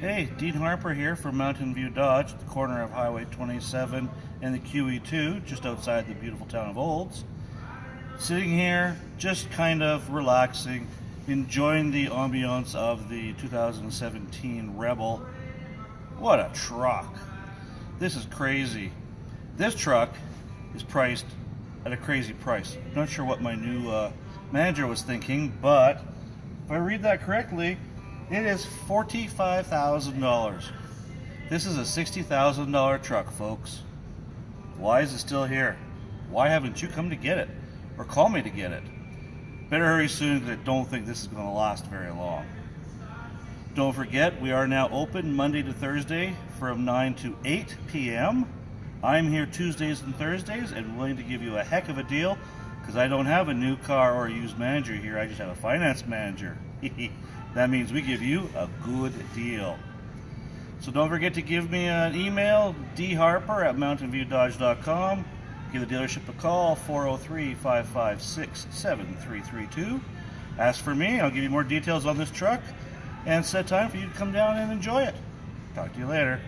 Hey, Dean Harper here from Mountain View Dodge, the corner of Highway 27 and the QE2, just outside the beautiful town of Olds. Sitting here, just kind of relaxing, enjoying the ambiance of the 2017 Rebel. What a truck! This is crazy. This truck is priced at a crazy price. Not sure what my new uh, manager was thinking, but if I read that correctly, it is $45,000. This is a $60,000 truck, folks. Why is it still here? Why haven't you come to get it? Or call me to get it? Better hurry soon because I don't think this is going to last very long. Don't forget, we are now open Monday to Thursday from 9 to 8 p.m. I'm here Tuesdays and Thursdays and willing to give you a heck of a deal because I don't have a new car or a used manager here. I just have a finance manager. That means we give you a good deal. So don't forget to give me an email, dharper at mountainviewdodge.com. Give the dealership a call, 403-556-7332. Ask for me, I'll give you more details on this truck, and set time for you to come down and enjoy it. Talk to you later.